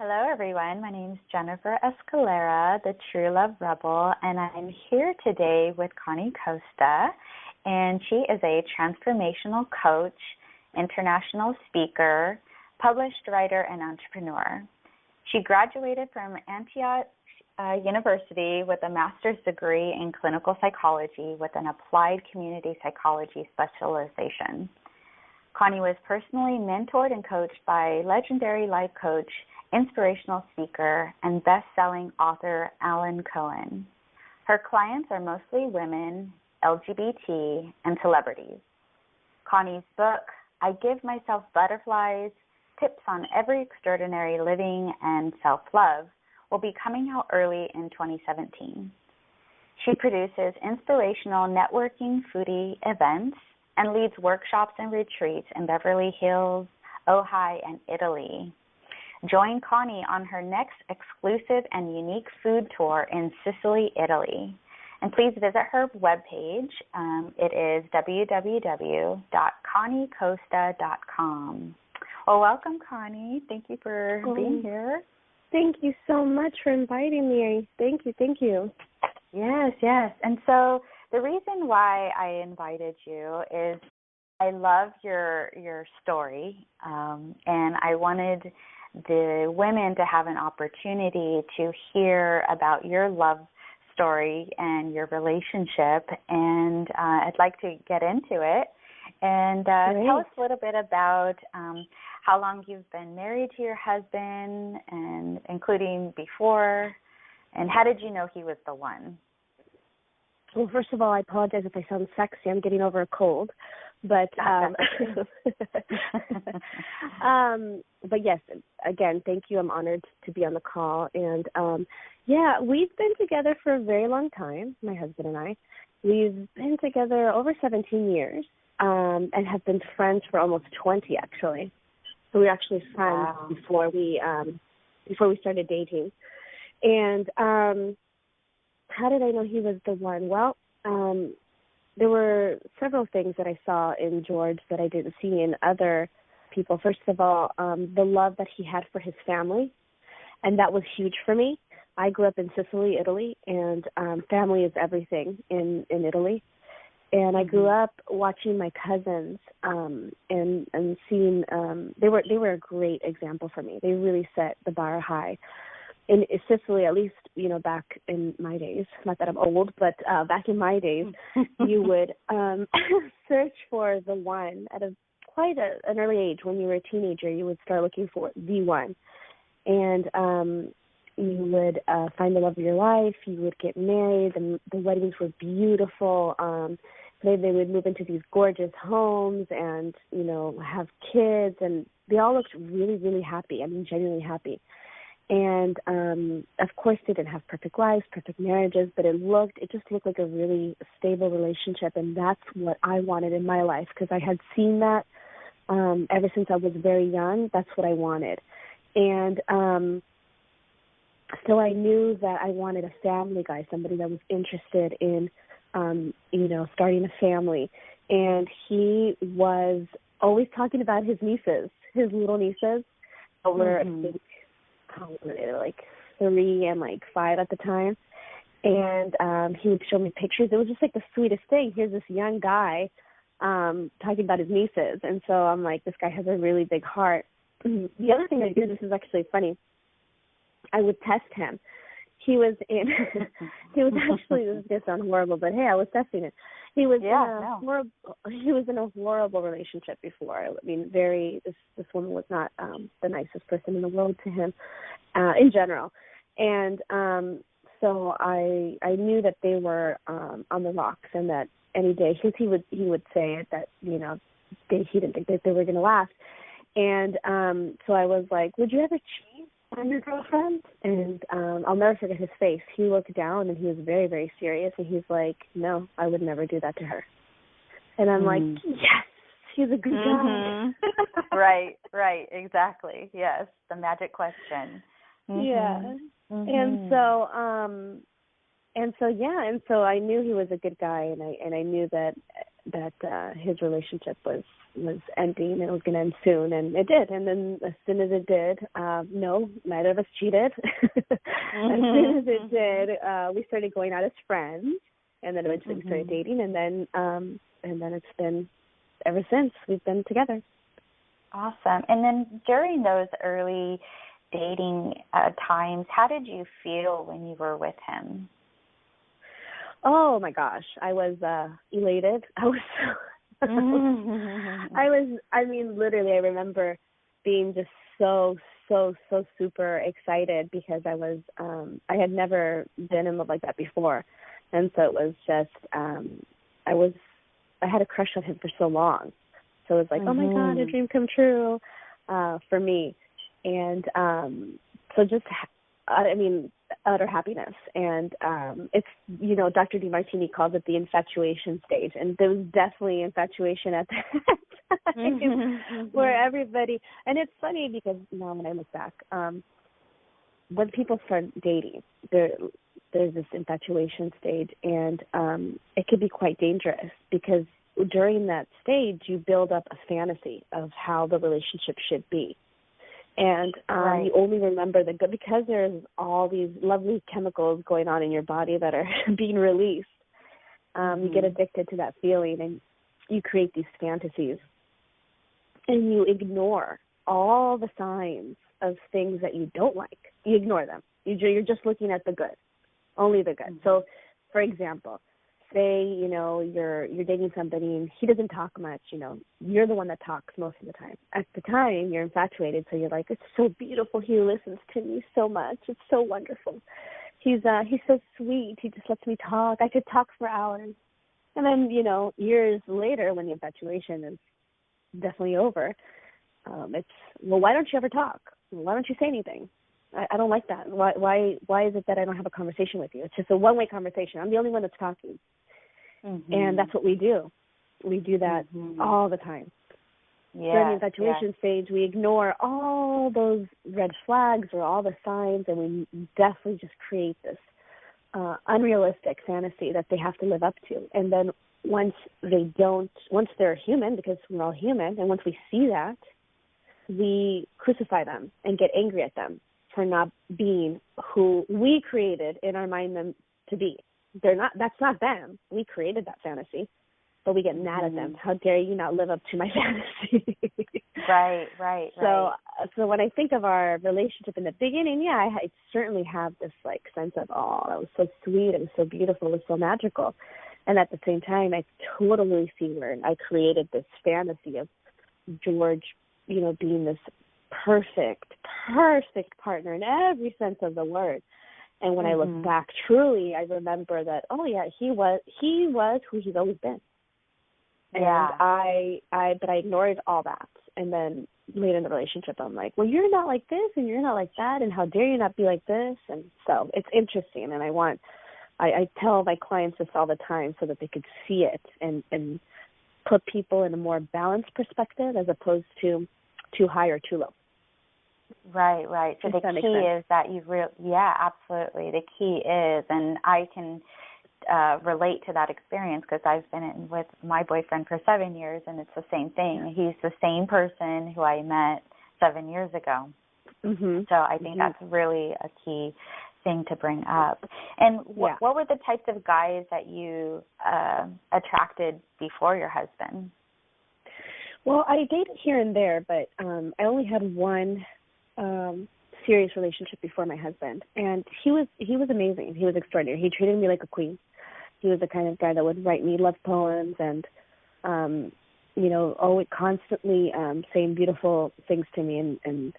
Hello, everyone. My name is Jennifer Escalera, the True Love Rebel, and I'm here today with Connie Costa. And she is a transformational coach, international speaker, published writer, and entrepreneur. She graduated from Antioch uh, University with a master's degree in clinical psychology with an applied community psychology specialization. Connie was personally mentored and coached by legendary life coach inspirational speaker, and best selling author Alan Cohen. Her clients are mostly women, LGBT, and celebrities. Connie's book, I Give Myself Butterflies Tips on Every Extraordinary Living and Self Love, will be coming out early in 2017. She produces inspirational networking foodie events and leads workshops and retreats in Beverly Hills, Ojai, and Italy. Join Connie on her next exclusive and unique food tour in Sicily, Italy. And please visit her webpage. Um, it is www.conniecosta.com. Well, welcome, Connie. Thank you for oh, being here. Thank you so much for inviting me. Thank you. Thank you. Yes, yes. And so the reason why I invited you is I love your your story, um, and I wanted the women to have an opportunity to hear about your love story and your relationship. And uh, I'd like to get into it. And uh, tell us a little bit about um, how long you've been married to your husband, and including before, and how did you know he was the one? Well, first of all, I apologize if I sound sexy. I'm getting over a cold. But um, um but yes, again, thank you. I'm honored to be on the call and um yeah, we've been together for a very long time, my husband and I. We've been together over 17 years um and have been friends for almost 20 actually. So we were actually friends wow. before we um before we started dating. And um how did I know he was the one? Well, um there were several things that I saw in George that I didn't see in other people. First of all, um, the love that he had for his family, and that was huge for me. I grew up in Sicily, Italy, and um, family is everything in in Italy. And I grew mm-hmm. up watching my cousins um, and and seeing um, they were they were a great example for me. They really set the bar high in Sicily, at least you know back in my days. Not that I'm old, but uh, back in my days, you would um, search for the one at a quite a, an early age. When you were a teenager, you would start looking for the one, and um, you would uh, find the love of your life. You would get married, and the weddings were beautiful. Um, they they would move into these gorgeous homes and you know have kids, and they all looked really really happy. I mean, genuinely happy and um of course they didn't have perfect lives perfect marriages but it looked it just looked like a really stable relationship and that's what i wanted in my life because i had seen that um ever since i was very young. That's what i wanted. And um so i knew that i wanted a family guy somebody that was interested in um you know starting a family. And he was always talking about his nieces his little nieces over mm-hmm how old they like three and like five at the time. And um he would show me pictures. It was just like the sweetest thing. Here's this young guy um talking about his nieces. And so i'm like this guy has a really big heart. The other thing i did this is actually funny. I would test him he was in he was actually this is gonna sound horrible but hey i was testing it he was yeah, in a no. horrible he was in a horrible relationship before. I mean, very this this woman was not um the nicest person in the world to him, uh, in general. And um so I I knew that they were um on the rocks and that any day because he would he would say it that, you know, they he didn't think that they were gonna last. And um so I was like, Would you ever on your girlfriend? And um I'll never forget his face. He looked down and he was very, very serious and he's like, No, I would never do that to her. And I'm mm. like, Yes, he's a good mm-hmm. guy. right, right, exactly. Yes. The magic question. Mm-hmm. Yeah. Mm-hmm. And so um and so yeah, and so I knew he was a good guy and I and I knew that that uh his relationship was was ending and it was going to end soon and it did and then as soon as it did um no neither of us cheated mm-hmm. as soon as it did uh we started going out as friends and then eventually mm-hmm. we started mm-hmm. dating and then um and then it's been ever since we've been together awesome and then during those early dating uh, times how did you feel when you were with him oh my gosh i was uh elated i was mm-hmm. I was I mean literally I remember being just so so so super excited because I was um I had never been in love like that before. And so it was just um I was I had a crush on him for so long. So it was like, mm-hmm. "Oh my god, a mm-hmm. dream come true." Uh for me. And um so just I mean utter happiness. And um it's you know dr demartini calls it the infatuation stage. And there was definitely infatuation at that time mm-hmm. where everybody and it's funny because now when i look back um when people start dating there there's this infatuation stage. And um it can be quite dangerous because during that stage you build up a fantasy of how the relationship should be and um, right. you only remember the good because there's all these lovely chemicals going on in your body that are being released. Um, mm-hmm. You get mm-hmm. addicted to that feeling, and you create these fantasies, and you ignore all the signs of things that you don't like. You ignore them. You're just looking at the good, only the good. Mm-hmm. So, for example, say you know you're you're dating somebody and he doesn't talk much you know you're the one that talks most of the time. At the time you're infatuated so you're like it's so beautiful. He listens to me so much. It's so wonderful. He's uh he's so sweet. He just lets me talk. I could talk for hours. And then you know years later when the infatuation is definitely over um it's well why don't you ever talk? Why don't you say anything? I, I don't like that. Why why why is it that I don't have a conversation with you? It's just a one way conversation. I'm the only one that's talking. Mm-hmm. And that's what we do. We do that mm-hmm. all the time. Yeah, During the infatuation yeah. stage, we ignore all those red flags or all the signs, and we definitely just create this uh, unrealistic fantasy that they have to live up to. And then once they don't, once they're human, because we're all human, and once we see that, we crucify them and get angry at them for not being who we created in our mind them to be they're not that's not them. We created that fantasy but we get mad at them. Mm-hmm. how dare you not live up to my fantasy? Right right so right. so when i think of our relationship in the beginning yeah I, I certainly have this like sense of oh that was so sweet. It was so beautiful. It was so magical. And at the same time i totally see where i created this fantasy of george you know being this perfect perfect partner in every sense of the word and when mm-hmm. I look mm-hmm. back, truly, I remember that. Oh yeah, he was he was who he's always been. And yeah. I I but I ignored all that, and then later in the relationship, I'm like, well, you're not like this, and you're not like that, and how dare you not be like this? And so it's interesting, and I want I, I tell my clients this all the time so that they could see it and and put people in a more balanced perspective as opposed to too high or too low. Right, right. So the key is that you real yeah, absolutely. The key is and I can uh relate to that experience because I've been in with my boyfriend for 7 years and it's the same thing. He's the same person who I met 7 years ago. Mm-hmm. So I think mm-hmm. that's really a key thing to bring up. And wh- yeah. what were the types of guys that you uh attracted before your husband? Well, I dated here and there, but um I only had one um serious relationship before my husband. And he was he was amazing. He was extraordinary. He treated me like a queen. He was the kind of guy that would write me love poems and um you know always constantly um saying beautiful things to me. And and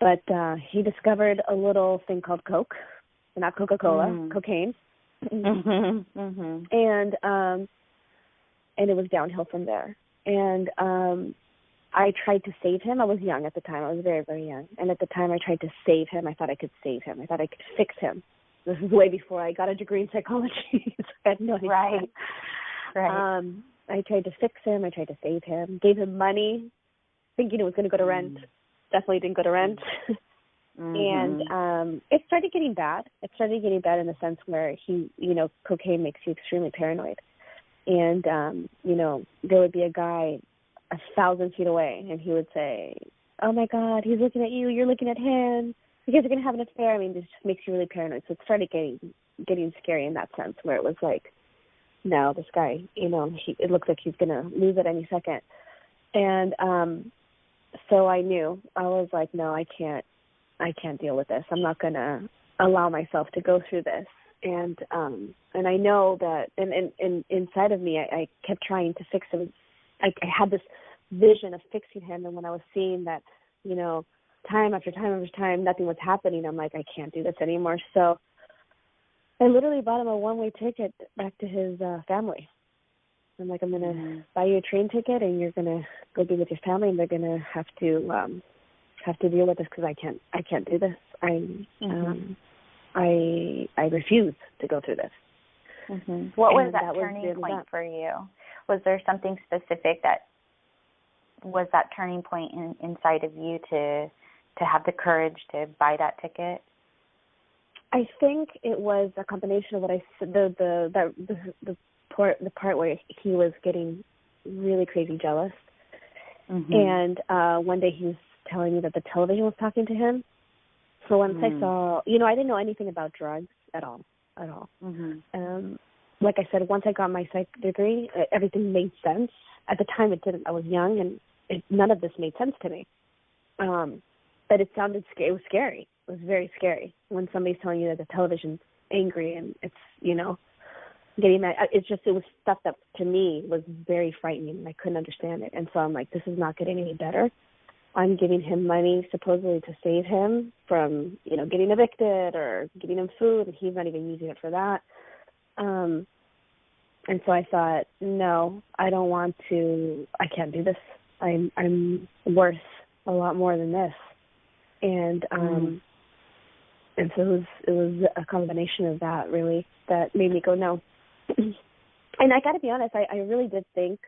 but uh he discovered a little thing called coke not coca-cola mm. cocaine. Mm-hmm. Mm-hmm. and um and it was downhill from there. And um I tried to save him. I was young at the time. I was very, very young. And at the time I tried to save him. I thought I could save him. I thought I could fix him. This is way before I got a degree in psychology. so I had no idea. Right. Right. Um, I tried to fix him. I tried to save him. Gave him money, thinking it was going to go to rent. Mm. Definitely didn't go to rent. Mm-hmm. and um it started getting bad. It started getting bad in the sense where he, you know, cocaine makes you extremely paranoid and um, you know, there would be a guy a thousand feet away, and he would say, "Oh my God, he's looking at you. You're looking at him. You guys are gonna have an affair." I mean, this just makes you really paranoid. So it started getting getting scary in that sense, where it was like, "No, this guy, you know, he it looks like he's gonna lose at any second. And um, so I knew I was like, "No, I can't. I can't deal with this. I'm not gonna allow myself to go through this." And um, and I know that, and and, and inside of me, I, I kept trying to fix him I, I had this vision of fixing him, and when I was seeing that, you know, time after time after time, nothing was happening, I'm like, I can't do this anymore. So I literally bought him a one-way ticket back to his uh, family. I'm like, I'm gonna mm-hmm. buy you a train ticket, and you're gonna go be with your family, and they're gonna have to um have to deal with this because I can't, I can't do this. I'm, mm-hmm. um, I, I refuse to go through this. Mm-hmm. What was that, that turning was point for you? Was there something specific that was that turning point in, inside of you to to have the courage to buy that ticket? I think it was a combination of what I said the the the the, the part the part where he was getting really crazy jealous, mm-hmm. and uh one day he was telling me that the television was talking to him. So once mm. I saw, you know, I didn't know anything about drugs at all, at all. Mm-hmm. Um, like I said, once I got my psych degree, everything made sense. At the time, it didn't. I was young, and it, none of this made sense to me. Um, but it sounded. It was scary. It was very scary when somebody's telling you that the television's angry and it's you know getting that. It's just it was stuff that to me was very frightening, and I couldn't understand it. And so I'm like, this is not getting any better. I'm giving him money supposedly to save him from you know getting evicted or getting him food, and he's not even using it for that um, and so I thought, no, I don't want to. I can't do this. I'm I'm worth a lot more than this. And um, mm. and so it was it was a combination of that really that made me go no. and I got to be honest, I, I really did think.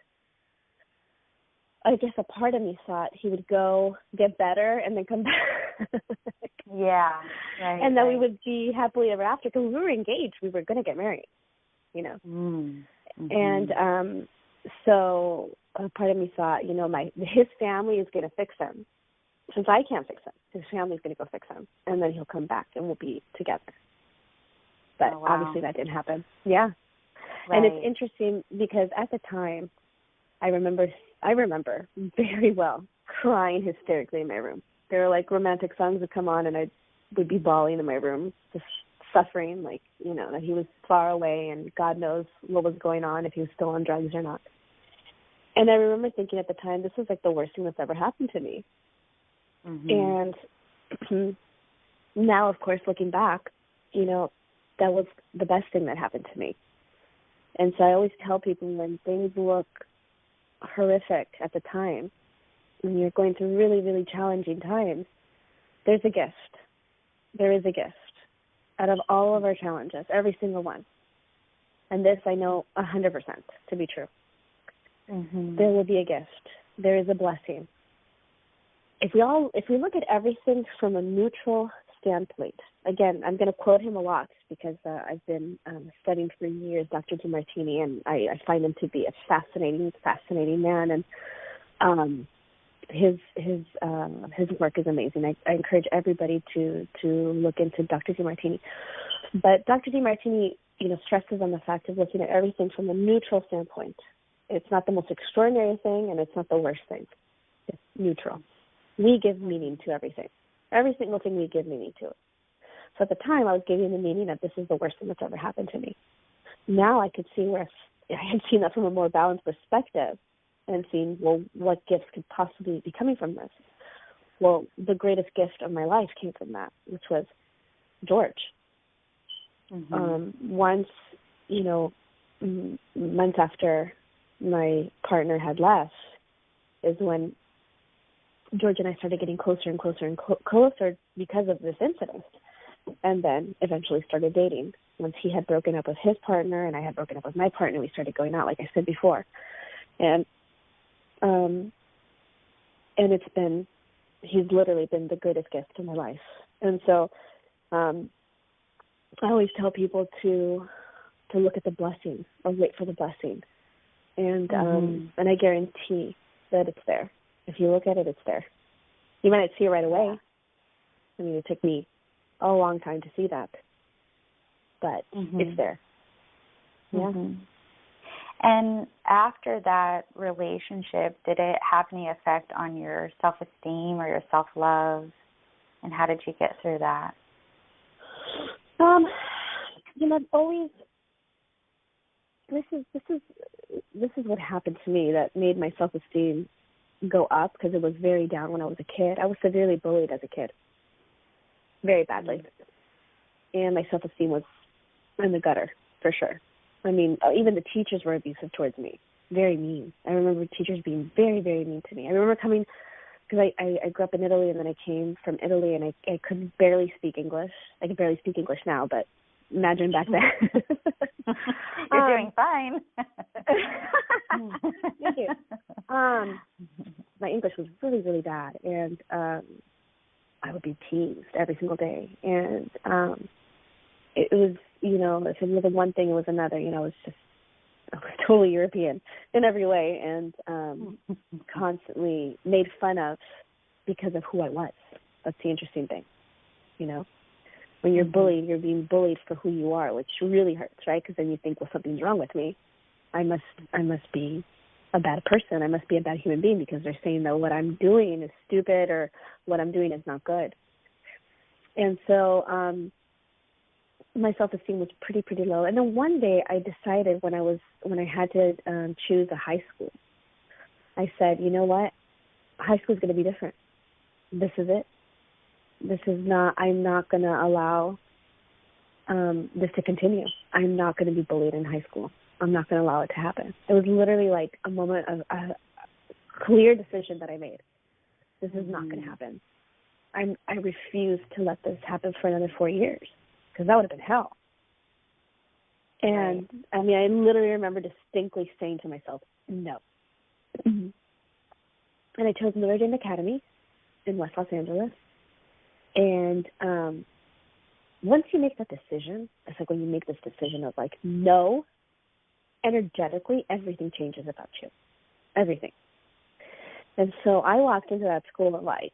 I guess a part of me thought he would go get better and then come back. yeah, right. And then right. we would be happily ever after because we were engaged. We were going to get married you know. Mm. Mm-hmm. And um so a part of me thought, you know, my his family is going to fix him. Since I can't fix him, his family's going to go fix him, and then he'll come back and we'll be together. But oh, wow. obviously that didn't happen. Yeah. Right. And it's interesting because at the time, I remember I remember very well crying hysterically in my room. There were like romantic songs would come on, and I would be bawling in my room, just suffering, like, you know, that he was far away and God knows what was going on, if he was still on drugs or not. And I remember thinking at the time, this was like the worst thing that's ever happened to me. Mm-hmm. And now, of course, looking back, you know, that was the best thing that happened to me. And so I always tell people when things look horrific at the time, when you're going through really, really challenging times, there's a gift. There is a gift out of all of our challenges, every single one. And this I know a 100% to be true. Mm-hmm. There will be a gift. There is a blessing. If we all, if we look at everything from a neutral standpoint, again, I'm going to quote him a lot because uh, I've been um, studying for years Dr. Demartini, and I, I find him to be a fascinating, fascinating man. And um, his his um, his work is amazing. I, I encourage everybody to to look into Dr. Demartini. But Dr. Demartini, you know, stresses on the fact of looking at everything from a neutral standpoint. It's not the most extraordinary thing, and it's not the worst thing. It's neutral. We give meaning to everything. Every single thing we give meaning to. So at the time, I was giving the meaning that this is the worst thing that's ever happened to me. Now I could see where I had seen that from a more balanced perspective and seeing, well, what gifts could possibly be coming from this. Well, the greatest gift of my life came from that, which was George. Mm-hmm. Um, once, you know, m- months after my partner had left, is when George and I started getting closer and closer and clo- closer because of this incident. And then eventually started dating. Once he had broken up with his partner and I had broken up with my partner, we started going out, like I said before. And um, and it's been, he's literally been the greatest gift in my life. And so, um, I always tell people to, to look at the blessing or wait for the blessing. and um Mm-hmm. and I guarantee that it's there. If you look at it, it's there. You might not see it right away. I mean, it took me a long time to see that, but Mhm. it's there. Yeah. Mhm. And after that relationship, did it have any effect on your self esteem or your self love? And how did you get through that? Um, you know, I've always this is this is this is what happened to me that made my self esteem go up because it was very down when I was a kid. I was severely bullied as a kid, very badly, and my self esteem was in the gutter for sure. I mean, uh, even the teachers were abusive towards me, very mean. I remember teachers being very very mean to me. I remember coming because I, I I grew up in Italy and then I came from Italy and I I could barely speak English. I can barely speak English now, but imagine back then. You're Um, doing fine. Thank you. Um, my English was really really bad, and um, I would be teased every single day, and um, it, it was you know if it was one thing, it was another. You know, it was just I was totally European in every way, and um, constantly made fun of because of who I was. That's the interesting thing, you know. When you're Mhm. bullied, you're being bullied for who you are, which really hurts, right? Because then you think, well, something's wrong with me. I must, I must be a bad person. I must be a bad human being because they're saying that what I'm doing is stupid or what I'm doing is not good. And so, um, my self esteem was pretty pretty low. And then one day I decided when I was when I had to um choose a high school, I said, you know what, high school is going to be different. This is it. This is not. I'm not going to allow um this to continue. I'm not going to be bullied in high school. I'm not going to allow it to happen. It was literally like a moment of a clear decision that I made. This is not going to happen. I'm I refuse to let this happen for another four years because that would have been hell. And I mean, I literally remember distinctly saying to myself, "No." and I chose Meridian Academy in West Los Angeles. And um once you make that decision, it's like when you make this decision of like no, energetically everything changes about you. Everything. And so I walked into that school like,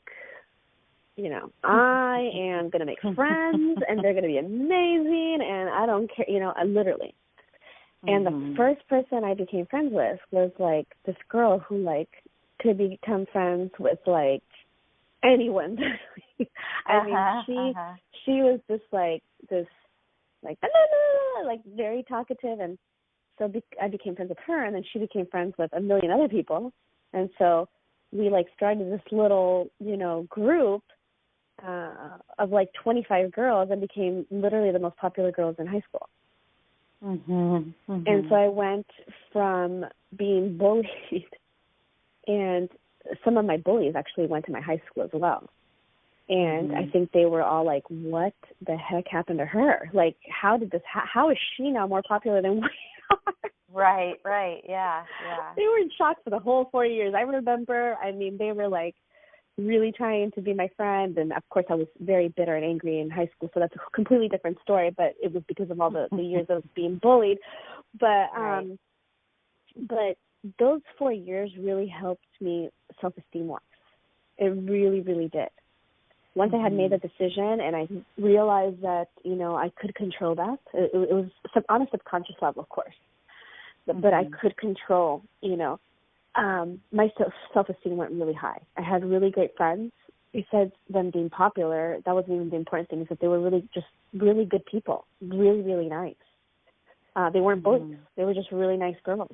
you know, I am gonna make friends and they're gonna be amazing and I don't care you know, I literally. And the Mhm. first person I became friends with was like this girl who like could become friends with like anyone. I mean, Uh-huh, she uh-huh. she was just like this like "Ah, la, la, la," like very talkative and so be- I became friends with her and then she became friends with a million other people and so we like started this little you know group uh of like 25 girls and became literally the most popular girls in high school Mhm. and so I went from being bullied, and some of my bullies actually went to my high school as well. And I Mhm. think they were all like, "What the heck happened to her? Like, how did this? How, how is she now more popular than we are?" Right, right, yeah, yeah. they were in shock for the whole four years. I remember. I mean, they were like really trying to be my friend, and of course, I was very bitter and angry in high school. So that's a completely different story. But it was because of all the the years of being bullied. But Right. um, but those four years really helped me self esteem wise. It really, really did. Once I had made Mhm. the decision and I realized that you know I could control that, it, it was sub- on a subconscious level, of course, but, but I Mhm. could control. You know, um, my self self esteem went really high. I had really great friends. Besides them being popular, that wasn't even the important thing. Is that they were really just really good people, really, really nice. Uh, they weren't bullies. Mhm. They were just really nice girls,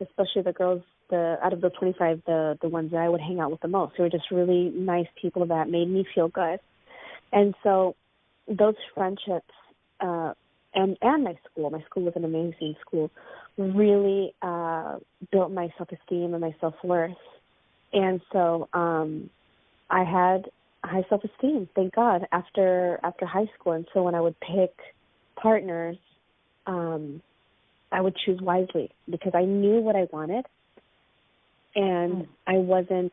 especially the girls. The out of the 25, the the ones that I would hang out with the most, they were just really nice people that made me feel good. And so, those friendships, uh, and and my school, my school was an amazing school, really uh, built my self esteem and my self worth. And so, um, I had high self esteem, thank God, after after high school. And so when I would pick partners, um, I would choose wisely because I knew what I wanted, and Mm. I wasn't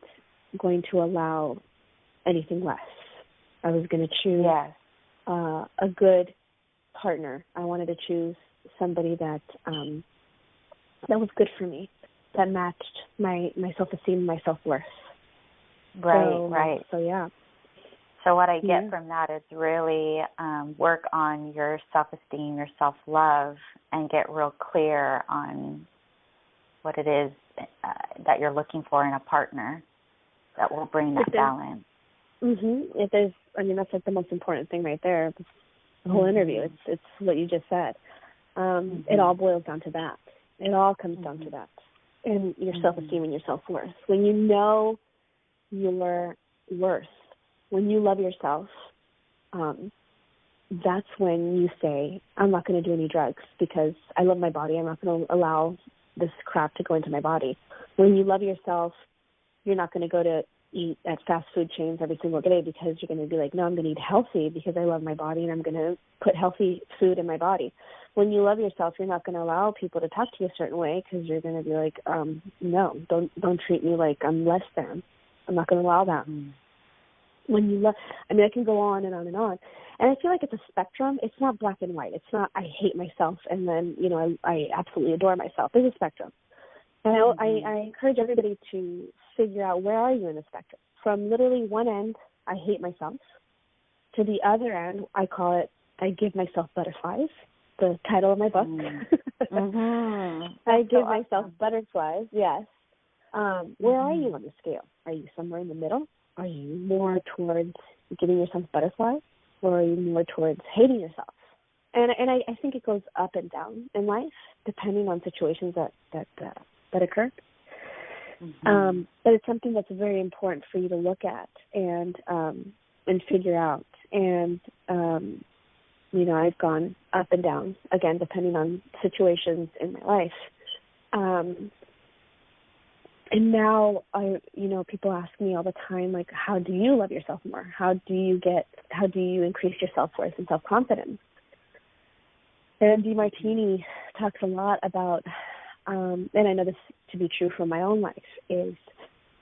going to allow anything less. I was going to choose Yes. uh, a good partner. I wanted to choose somebody that um, that was good for me, that matched my my self esteem, my self worth. Right, so, right. So yeah. So what I get yeah. from that is really um, work on your self esteem, your self love, and get real clear on what it is uh, that you're looking for in a partner that will bring that balance. Mhm. If there's, I mean, that's like the most important thing right there. The whole mm-hmm. interview. It's it's what you just said. Um, mm-hmm. It all boils down to that. It all comes mm-hmm. down to mm-hmm. that, and your mm-hmm. self esteem and your self worth. When you know your worth, when you love yourself, um, that's when you say, "I'm not going to do any drugs because I love my body. I'm not going to allow this crap to go into my body." When you love yourself, you're not going to go to eat at fast food chains every single day because you're going to be like, no, I'm going to eat healthy because I love my body and I'm going to put healthy food in my body. When you love yourself, you're not going to allow people to talk to you a certain way because you're going to be like, um, no, don't don't treat me like I'm less than. I'm not going to allow that. Mm. When you love, I mean, I can go on and on and on, and I feel like it's a spectrum. It's not black and white. It's not I hate myself and then you know I I absolutely adore myself. There's a spectrum. And mm-hmm. I, I encourage everybody to figure out where are you in the spectrum. From literally one end, I hate myself, to the other end, I call it I give myself butterflies. The title of my book. Mm-hmm. mm-hmm. I give so myself awesome. butterflies. Yes. Um, where mm-hmm. are you on the scale? Are you somewhere in the middle? Are you more towards giving yourself butterflies, or are you more towards hating yourself? And and I, I think it goes up and down in life depending on situations that that uh, that occur. Mm-hmm. Um, but it's something that's very important for you to look at and um, and figure out. And um, you know, I've gone up and down again, depending on situations in my life. Um, and now I, you know, people ask me all the time, like, how do you love yourself more? How do you get? How do you increase your self worth and self confidence? And Demartini talks a lot about um, and I know this to be true for my own life, is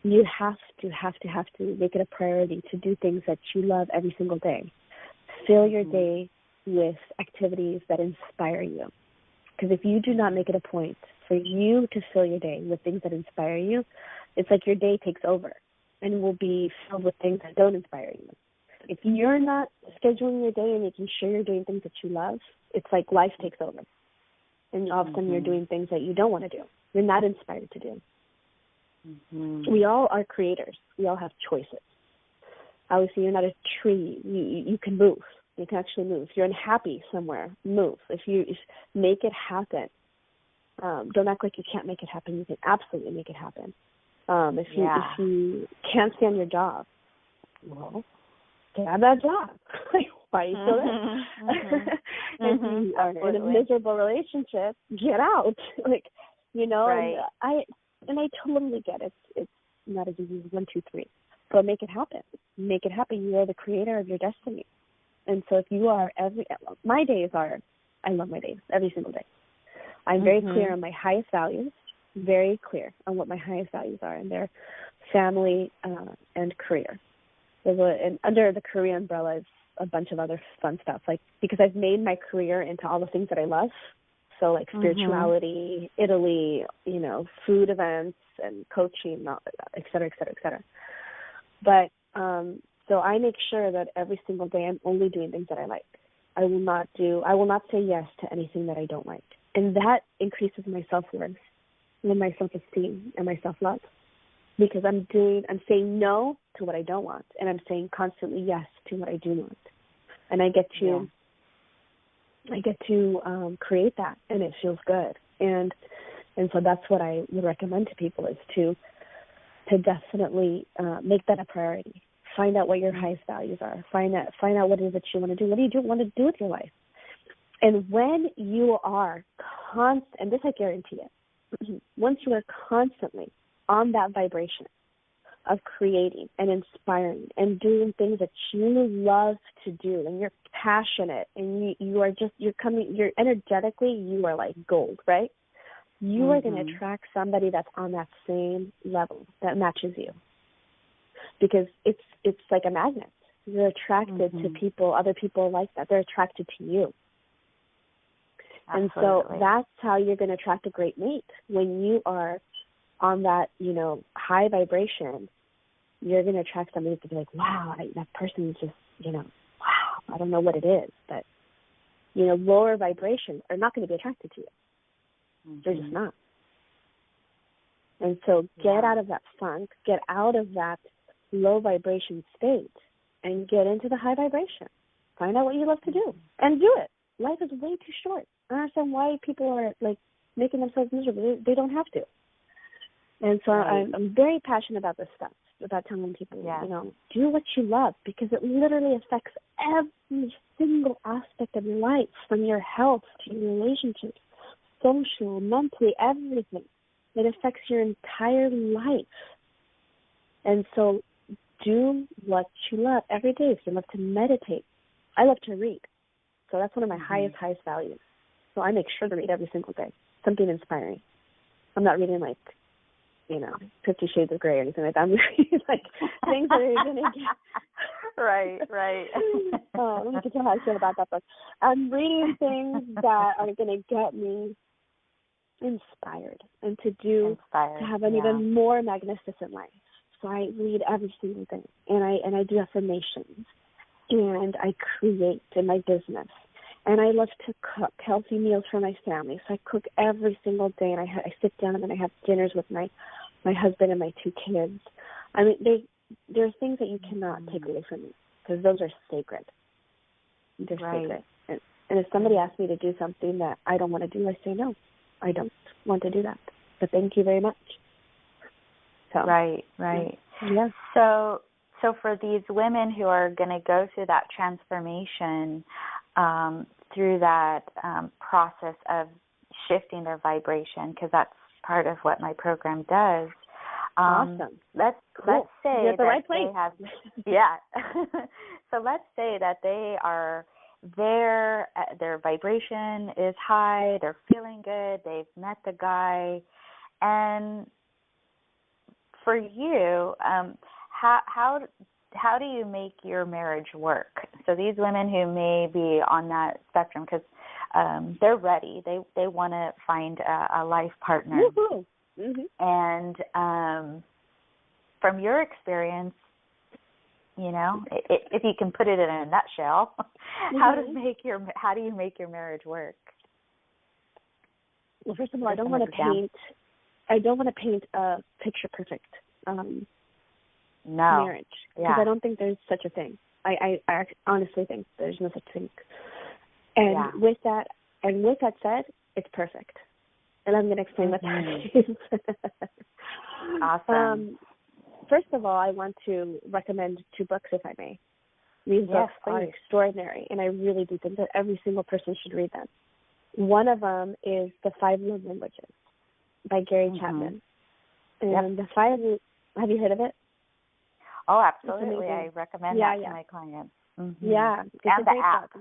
you have to, have to, have to make it a priority to do things that you love every single day. Fill your mm-hmm. day with activities that inspire you. Because if you do not make it a point for you to fill your day with things that inspire you, it's like your day takes over and will be filled with things that don't inspire you. If you're not scheduling your day and making sure you're doing things that you love, it's like life takes over and all of a sudden mm-hmm. you're doing things that you don't want to do. You're not inspired to do. Mm-hmm. We all are creators. We all have choices. Obviously, you're not a tree. You you can move. You can actually move. If you're unhappy somewhere, move. If you if, make it happen. Um, don't act like you can't make it happen. You can absolutely make it happen. Um, if you yeah. if you can't stand your job, well, get out of that job. why are you still there? Mm-hmm. if mm-hmm. you are Absolutely. in a miserable relationship, get out. like, you know, right. and I and I totally get it. It's not as easy as one, two, three. But make it happen. Make it happen. You are the creator of your destiny. And so if you are every my days are I love my days every single day. I'm very mm-hmm. clear on my highest values, very clear on what my highest values are, and they're family uh, and career. There's a, and under the career umbrella is a bunch of other fun stuff like because I've made my career into all the things that I love. So like mm-hmm. spirituality, mm-hmm. Italy, you know, food events and coaching, et cetera, et cetera, et cetera. But um so I make sure that every single day I'm only doing things that I like. I will not do I will not say yes to anything that I don't like. And that increases my self worth and my self esteem and my self love because I'm doing I'm saying no to what I don't want and I'm saying constantly yes to what I do want. And I get to yeah. I get to um create that and it feels good. And and so that's what I would recommend to people is to to definitely uh, make that a priority. Find out what your highest values are. Find out find out what it is that you want to do. What do you do, want to do with your life? And when you are constant, and this I guarantee it, once you are constantly on that vibration of creating and inspiring and doing things that you love to do and you're passionate and you you are just you're coming you're energetically you are like gold right you mm-hmm. are going to attract somebody that's on that same level that matches you because it's it's like a magnet you're attracted mm-hmm. to people other people like that they're attracted to you Absolutely. and so that's how you're going to attract a great mate when you are on that, you know, high vibration, you're going to attract somebody to be like, wow, I, that person is just, you know, wow, I don't know what it is, but, you know, lower vibrations are not going to be attracted to you. Mm-hmm. They're just mm-hmm. not. And so get yeah. out of that funk, get out of that low vibration state, and get into the high vibration. Find out what you love to do and do it. Life is way too short. I understand why people are like making themselves miserable. They, don't have to. And so right. I'm, I'm very passionate about this stuff, about telling people, yeah. you know, do what you love because it literally affects every single aspect of your life, from your health to your relationships, social, mentally, everything. It affects your entire life. And so do what you love every day. If you love to meditate, I love to read. So that's one of my mm-hmm. highest, highest values. So I make sure to read every single day, something inspiring. I'm not reading like, you know, Fifty Shades of Grey or anything like that. I'm reading like things that are going to get. right, right. oh, let me get to how I feel about that book. I'm reading things that are going to get me inspired and to do inspired, to have an yeah. even more magnificent life. So I read every single day, and I and I do affirmations, and I create in my business, and I love to cook healthy meals for my family. So I cook every single day, and I ha- I sit down and then I have dinners with my my husband and my two kids. I mean, there are things that you cannot mm-hmm. take away from me because those are sacred. They're right. sacred. And, and if somebody asks me to do something that I don't want to do, I say no. I don't want to do that. But thank you very much. So, right, right. Yeah. So so for these women who are going to go through that transformation, um, through that um, process of shifting their vibration, because that's part of what my program does. Um, awesome. Let's cool. let's say that right they have yeah. so let's say that they are their uh, their vibration is high, they're feeling good, they've met the guy, and for you, um, how how how do you make your marriage work? So these women who may be on that spectrum, because um, they're ready, they they want to find a, a life partner, mm-hmm. and um, from your experience, you know if you can put it in a nutshell mm-hmm. how does make your how do you make your marriage work well first of all i don't want to paint i don't want to paint a picture perfect um no marriage because yeah. i don't think there's such a thing i i, I honestly think there's no such thing and yeah. with that and with that said it's perfect and i'm going to explain mm-hmm. what that is awesome um first of all, I want to recommend two books, if I may. These yes, books please. are extraordinary, and I really do think that every single person should read them. One of them is The Five Love Languages by Gary mm-hmm. Chapman. And yep. the five, have you heard of it? Oh, absolutely. I recommend yeah, that yeah. to my clients. Mm-hmm. Yeah, and the app.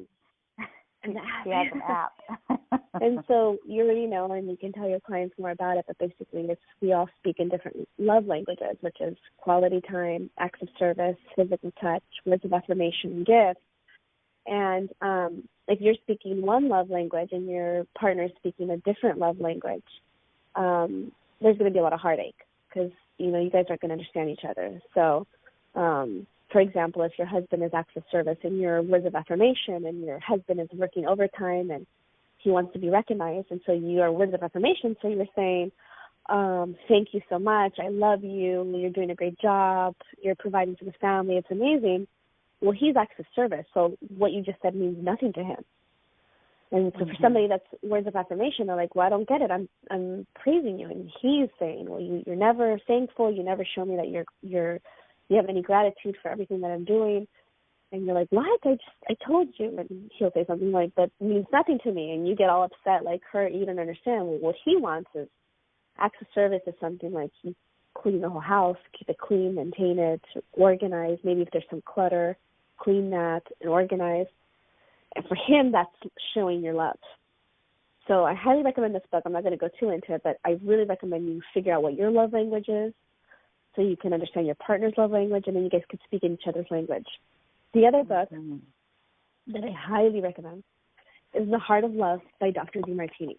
And the app. Has an app. and so you already know, and you can tell your clients more about it. But basically, it's we all speak in different love languages, which is quality time, acts of service, physical touch, words of affirmation, gifts. And um, if you're speaking one love language and your partner is speaking a different love language, um, there's going to be a lot of heartache because you know you guys aren't going to understand each other. So, um, for example, if your husband is acts of service and your words of affirmation, and your husband is working overtime and he wants to be recognized, and so you are words of affirmation, so you're saying, um, "Thank you so much. I love you. You're doing a great job. You're providing for the family. It's amazing." Well, he's acts of service, so what you just said means nothing to him. And so mm-hmm. for somebody that's words of affirmation, they're like, "Well, I don't get it. I'm I'm praising you," and he's saying, "Well, you, you're never thankful. You never show me that you're you're you have any gratitude for everything that I'm doing." And you're like, "What? I just I told you." And he'll say something like, "That means nothing to me," and you get all upset, like, "Hurt? You don't understand." Well, what he wants is acts of service is something like he clean the whole house, keep it clean, maintain it, organize. Maybe if there's some clutter, clean that and organize and for him, that's showing your love. So I highly recommend this book. I'm not going to go too into it, but I really recommend you figure out what your love language is so you can understand your partner's love language and then you guys can speak in each other's language. The other book mm-hmm. that I highly recommend is The Heart of Love by Dr. Demartini.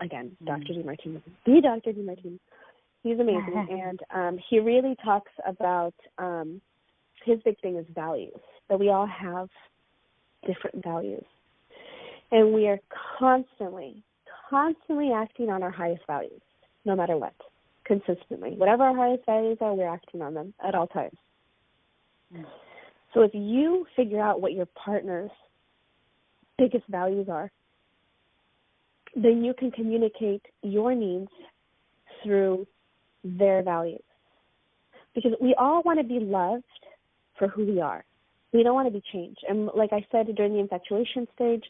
Again, mm-hmm. Dr. Demartini. The Dr. Demartini. He's amazing, and um, he really talks about um, his big thing is values. That we all have different values, and we are constantly, constantly acting on our highest values, no matter what, consistently. Whatever our highest values are, we're acting on them at all times. So if you figure out what your partner's biggest values are, then you can communicate your needs through their values. Because we all want to be loved for who we are. We don't want to be changed. And like I said during the infatuation stage,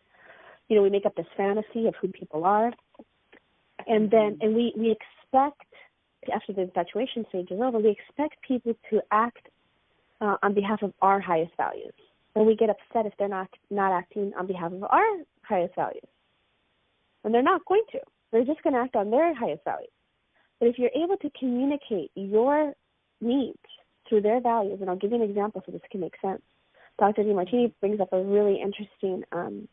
you know, we make up this fantasy of who people are. And then, and we, we expect, after the infatuation stage is over, we expect people to act uh, on behalf of our highest values. And we get upset if they're not, not acting on behalf of our highest values. And they're not going to. They're just going to act on their highest values. But if you're able to communicate your needs through their values, and I'll give you an example so this can make sense. Dr. Demartini brings up a really interesting um,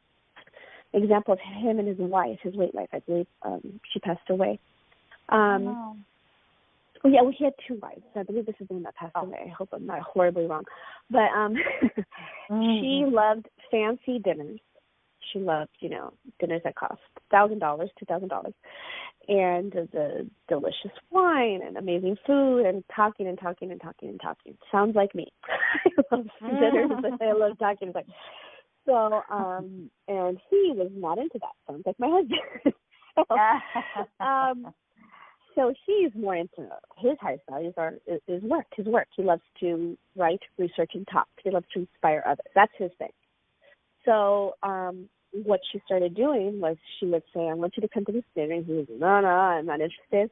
example of him and his wife, his late wife, I believe um, she passed away. Um, oh. Well, yeah, well, he had two wives. I believe this is the one that passed oh. away. I hope I'm not horribly wrong. But um mm-hmm. she loved fancy dinners. She loved, you know, dinners that cost thousand dollars, two thousand dollars and the delicious wine and amazing food and talking and talking and talking and talking. Sounds like me. I love dinners I love talking. So, um and he was not into that. Sounds like my husband. so, um so he's more into his highest values are is work, his work. He loves to write, research and talk. He loves to inspire others. That's his thing. So, um what she started doing was she would say, I want you to come to this dinner. And he was, no, no, I'm not interested.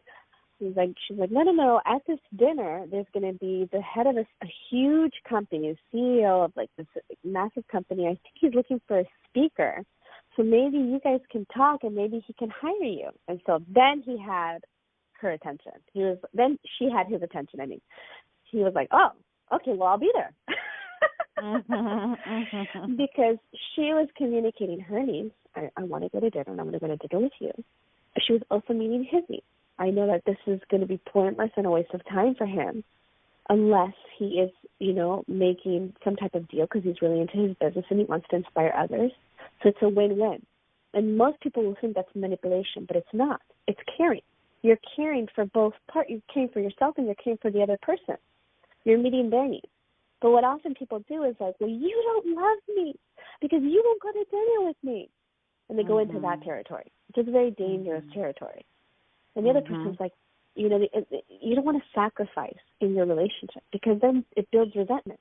He's like, she's like, no, no, no. At this dinner, there's going to be the head of a, a huge company, a CEO of like this massive company. I think he's looking for a speaker. So maybe you guys can talk and maybe he can hire you. And so then he had her attention. He was, then she had his attention. I mean, he was like, oh, okay, well, I'll be there. Mm-hmm, mm-hmm. because she was communicating her needs. I, I want to go to dinner and I'm going to go to dinner with you. She was also meeting his needs. I know that this is going to be pointless and a waste of time for him unless he is, you know, making some type of deal because he's really into his business and he wants to inspire others. So it's a win-win. And most people will think that's manipulation, but it's not. It's caring. You're caring for both part. You're caring for yourself and you're caring for the other person. You're meeting their needs. But what often people do is like, well, you don't love me because you won't go to dinner with me. And they mm-hmm. go into that mm-hmm. territory, which is a very dangerous mm-hmm. territory. And the other mm-hmm. person's like, you know, it, it, you don't want to sacrifice in your relationship because then it builds resentment.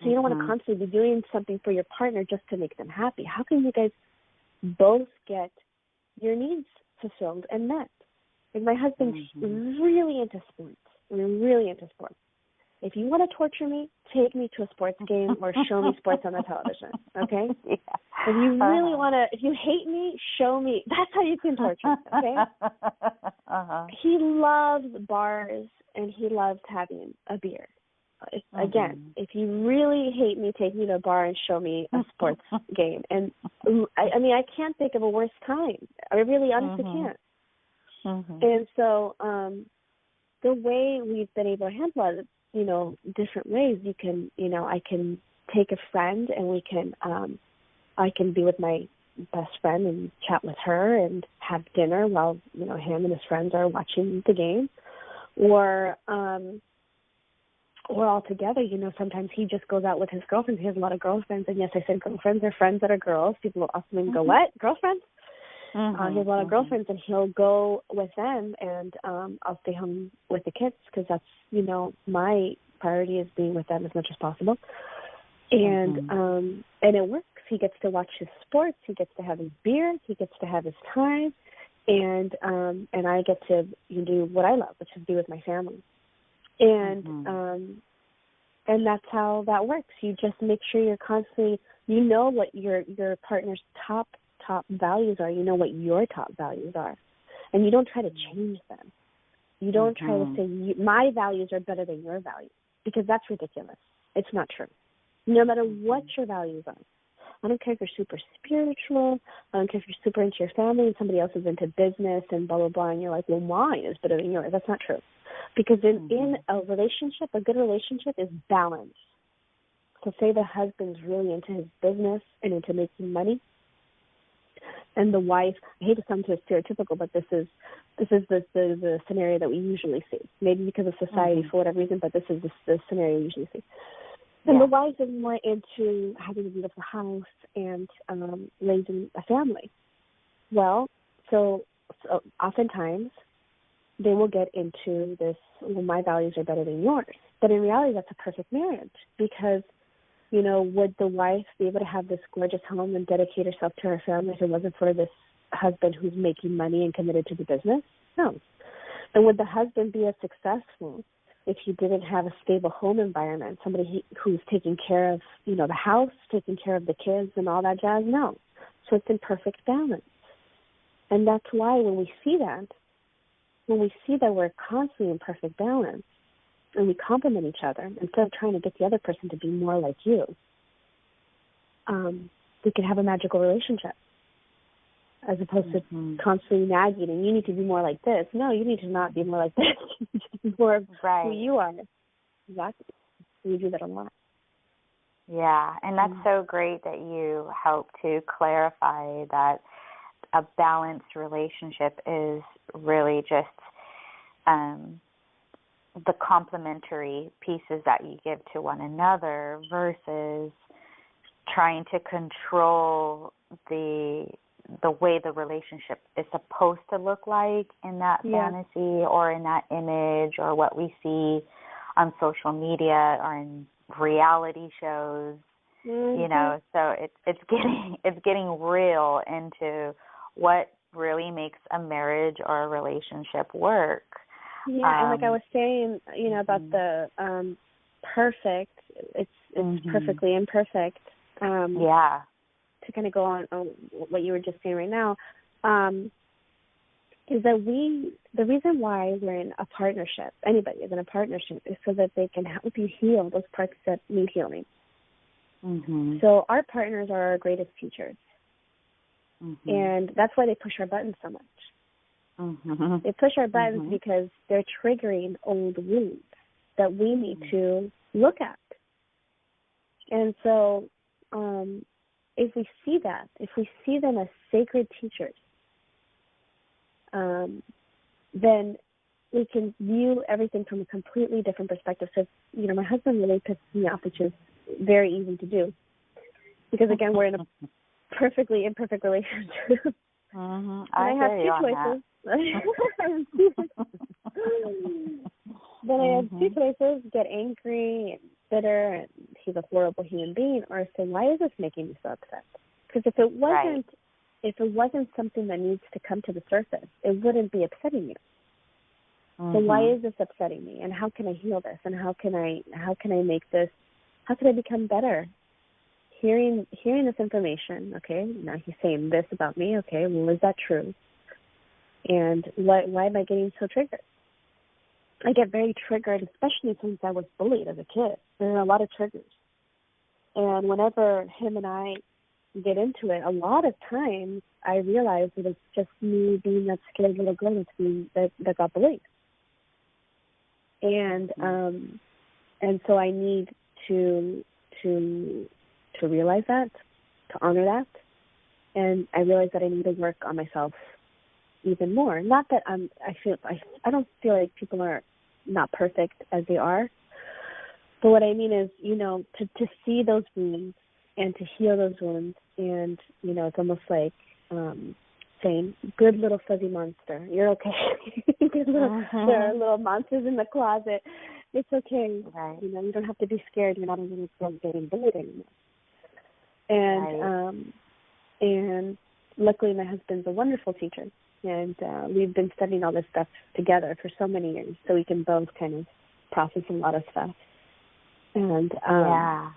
So you don't want to mm-hmm. constantly be doing something for your partner just to make them happy. How can you guys both get your needs fulfilled and met? Like my husband's mm-hmm. really into sports. We're really into sports if you want to torture me, take me to a sports game or show me sports on the television. Okay? Yeah. If you really uh-huh. want to, if you hate me, show me. That's how you can torture me. Okay? Uh-huh. He loves bars and he loves having a beer. If, mm-hmm. Again, if you really hate me, take me to a bar and show me a sports game. And I, I mean, I can't think of a worse time. I really honestly mm-hmm. can't. Mm-hmm. And so, um, the way we've been able to handle it you know different ways. You can you know i can take a friend and we can um i can be with my best friend and chat with her and have dinner while you know him and his friends are watching the game. Or um or all together you know sometimes he just goes out with his girlfriends. He has a lot of girlfriends. And yes i said girlfriends are friends that are girls. People will often mm-hmm. go what? Girlfriends Mm-hmm, uh, he has a lot of mm-hmm. girlfriends, and he'll go with them, and um I'll stay home with the kids because that's you know my priority is being with them as much as possible. And mm-hmm. um and it works. He gets to watch his sports. He gets to have his beer. He gets to have his time, and um and I get to you do what I love, which is be with my family. And mm-hmm. um and that's how that works. You just make sure you're constantly you know what your your partner's top top values are. You know what your top values are, and you don't try to change them. You don't mm-hmm. try to mm-hmm. say my values are better than your values because that's ridiculous. It's not true. No matter what your values are, I don't care if you're super spiritual. I don't care if you're super into your family and somebody else is into business and blah blah blah. And you're like, well, mine is better than yours. That's not true, because in mm-hmm. in a relationship, a good relationship is balance. So say the husband's really into his business and into making money, and the wife. I hate to sound too stereotypical, but this is this is the the, the scenario that we usually see. Maybe because of society mm-hmm. for whatever reason, but this is the, the scenario we usually see. And yeah. the wife is more into having a beautiful house and um, raising a family. Well, so, so oftentimes they will get into this, well, my values are better than yours. But in reality, that's a perfect marriage because, you know, would the wife be able to have this gorgeous home and dedicate herself to her family if it wasn't for this husband who's making money and committed to the business? No. And would the husband be as successful if you didn't have a stable home environment, somebody who's taking care of, you know, the house, taking care of the kids and all that jazz, no. So it's in perfect balance. And that's why when we see that, when we see that we're constantly in perfect balance and we complement each other instead of trying to get the other person to be more like you, um, we can have a magical relationship as opposed mm-hmm. to constantly nagging and you need to be more like this. No, you need to not be more like this. you need to be more of right. who you are. Exactly. We do that a lot. Yeah, and that's mm-hmm. so great that you help to clarify that a balanced relationship is really just um, the complementary pieces that you give to one another versus trying to control the the way the relationship is supposed to look like in that yeah. fantasy or in that image or what we see on social media or in reality shows mm-hmm. you know so it's it's getting it's getting real into what really makes a marriage or a relationship work yeah um, and like i um, was saying you know about mm-hmm. the um perfect it's it's mm-hmm. perfectly imperfect um yeah to kind of go on, on what you were just saying right now, um, is that we the reason why we're in a partnership, anybody is in a partnership, is so that they can help you heal those parts that need healing. Mm-hmm. So our partners are our greatest teachers, mm-hmm. and that's why they push our buttons so much. Mm-hmm. They push our buttons mm-hmm. because they're triggering old wounds that we need mm-hmm. to look at. And so um, if we see that, if we see them as sacred teachers, um, then we can view everything from a completely different perspective. So, you know, my husband really pisses me off, which is very easy to do, because again, we're in a perfectly imperfect relationship. Mm-hmm. I, I have two choices. then I have two mm-hmm. choices: get angry and bitter and he's a horrible human being, or say, why is this making me so upset? Because if it wasn't, right. if it wasn't something that needs to come to the surface, it wouldn't be upsetting you. Mm-hmm. So why mm-hmm. is this upsetting me? And how can I heal this? And how can I how can I make this? How can I become better? Hearing hearing this information, okay, now he's saying this about me, okay, well is that true? And why why am I getting so triggered? I get very triggered, especially since I was bullied as a kid. There are a lot of triggers. And whenever him and I get into it, a lot of times I realize that it's just me being that scared little girl that's being, that, that got bullied. And mm-hmm. um and so I need to to to realize that, to honor that. And I realize that I need to work on myself even more. Not that I'm I feel I I don't feel like people are not perfect as they are. But what I mean is, you know, to to see those wounds and to heal those wounds, and you know, it's almost like um saying, "Good little fuzzy monster, you're okay. Good little, uh-huh. There are little monsters in the closet. It's okay. Right. You know, you don't have to be scared. You're not girl getting bullied anymore." And right. um, and luckily, my husband's a wonderful teacher and uh, we've been studying all this stuff together for so many years, so we can both kind of process a lot of stuff. And um, yeah,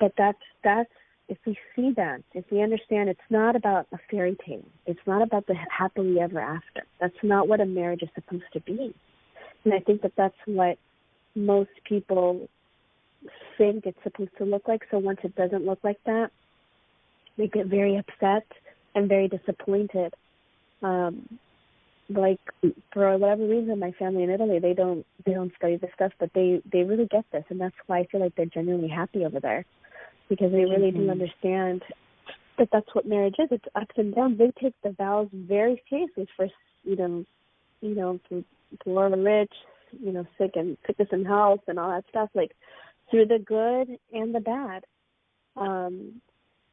but that's that's if we see that, if we understand, it's not about a fairy tale. It's not about the happily ever after. That's not what a marriage is supposed to be. And I think that that's what most people think it's supposed to look like. So once it doesn't look like that, they get very upset and very disappointed. Um, like for whatever reason, my family in Italy they don't they don't study this stuff, but they they really get this, and that's why I feel like they're genuinely happy over there because they really mm-hmm. do understand that that's what marriage is. It's ups and downs. They take the vows very seriously. For you know, you know, to poor and rich, you know, sick and sickness and health and all that stuff. Like through the good and the bad. Um,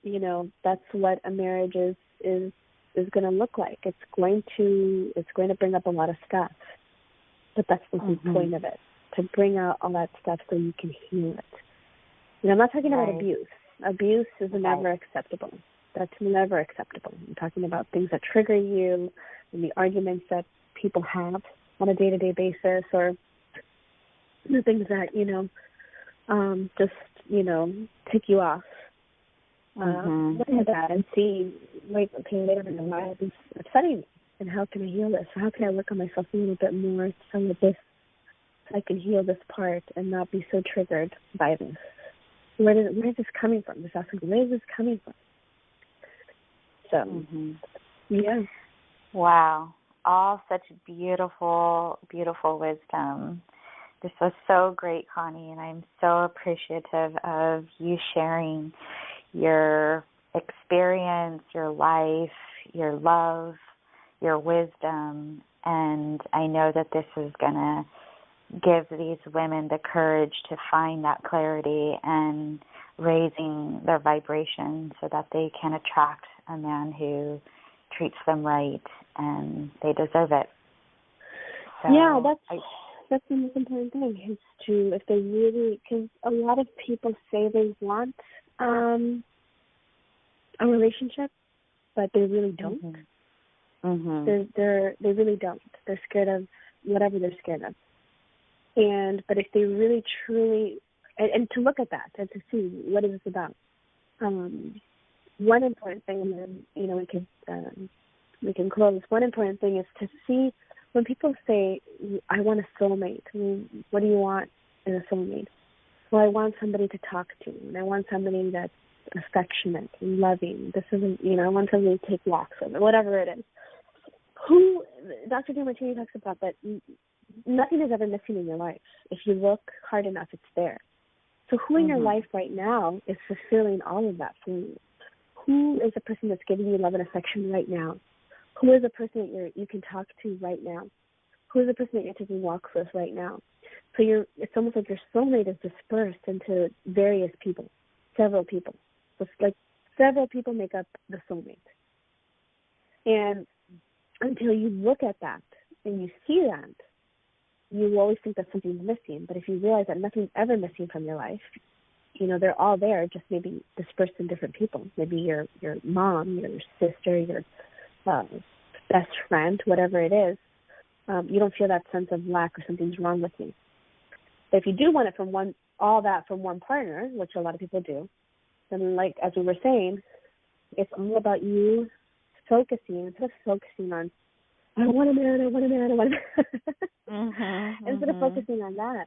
you know, that's what a marriage is is is going to look like. It's going to it's going to bring up a lot of stuff, but that's the mm-hmm. point of it to bring out all that stuff so you can heal it. You know, I'm not talking right. about abuse. Abuse is right. never acceptable. That's never acceptable. I'm talking about things that trigger you and the arguments that people have on a day to day basis or the things that, you know, um, just, you know, tick you off. Uh, mm-hmm. Look at that and see, wait, okay, wait a minute, why is this upsetting me? And how can I heal this? How can I work on myself a little bit more so that this, so I can heal this part and not be so triggered by this? Where, did, where is this coming from? Just asking, where is this coming from? So, mm-hmm. yeah. Wow. All such beautiful, beautiful wisdom. This was so great, Connie, and I'm so appreciative of you sharing your experience, your life, your love, your wisdom. And I know that this is going to give these women the courage to find that clarity and raising their vibration so that they can attract a man who treats them right and they deserve it. So yeah, that's I, that's the most important thing is to if they really because a lot of people say they want um a relationship, but they really don't. Mm-hmm. Mm-hmm. They're they're they really don't. They're scared of whatever they're scared of. And but if they really truly and, and to look at that and to see what is this about. Um, one important thing, and then you know we can um, we can close. One important thing is to see when people say, "I want a soulmate." I mean, what do you want in a soulmate? Well, I want somebody to talk to, and I want somebody that's affectionate and loving. This isn't, you know, I want somebody to take walks with, or whatever it is. Who Dr. Demartini talks about that nothing is ever missing in your life. If you look hard enough, it's there. So who in mm-hmm. your life right now is fulfilling all of that for you? Who is the person that's giving you love and affection right now? Who is the person that you you can talk to right now? Who is the person that you're taking walks with right now? So you're it's almost like your soulmate is dispersed into various people, several people. So like several people make up the soulmate. And until you look at that and you see that, you always think that something's missing. But if you realize that nothing's ever missing from your life, you know they're all there, just maybe dispersed in different people. Maybe your your mom, your sister, your um, best friend, whatever it is. Um, you don't feel that sense of lack or something's wrong with me. But if you do want it from one, all that from one partner, which a lot of people do, then like as we were saying, it's all about you focusing instead of focusing on I want a man, I want a man, I want a man. mm-hmm, Instead mm-hmm. of focusing on that,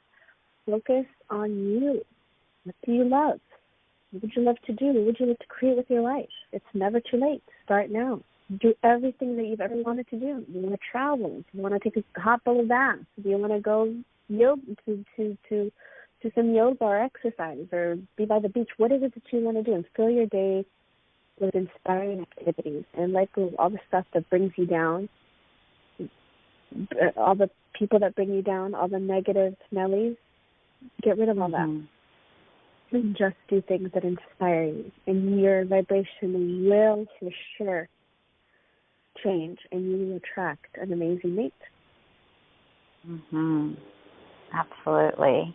focus on you. What do you love? What would you love to do? What would you like to create with your life? It's never too late. Start now. Do everything that you've ever wanted to do. You want to travel. Do you want to take a hot bubble bath? Do you want to go yoga to to to to some yoga or exercise or be by the beach? What is it that you want to do? And fill your day with inspiring activities and let go of all the stuff that brings you down all the people that bring you down, all the negative Nellies, get rid of all mm-hmm. that. And just do things that inspire you. And your vibration will for sure change and you will attract an amazing mate. Mhm. Absolutely.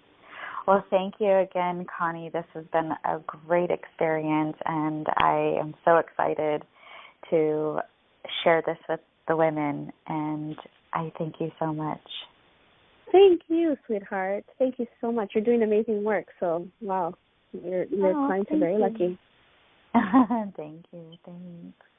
Well, thank you again, Connie. This has been a great experience, and I am so excited to share this with the women. And I thank you so much. Thank you, sweetheart. Thank you so much. You're doing amazing work. So, wow, your your oh, clients are very you. lucky. thank you. Thanks.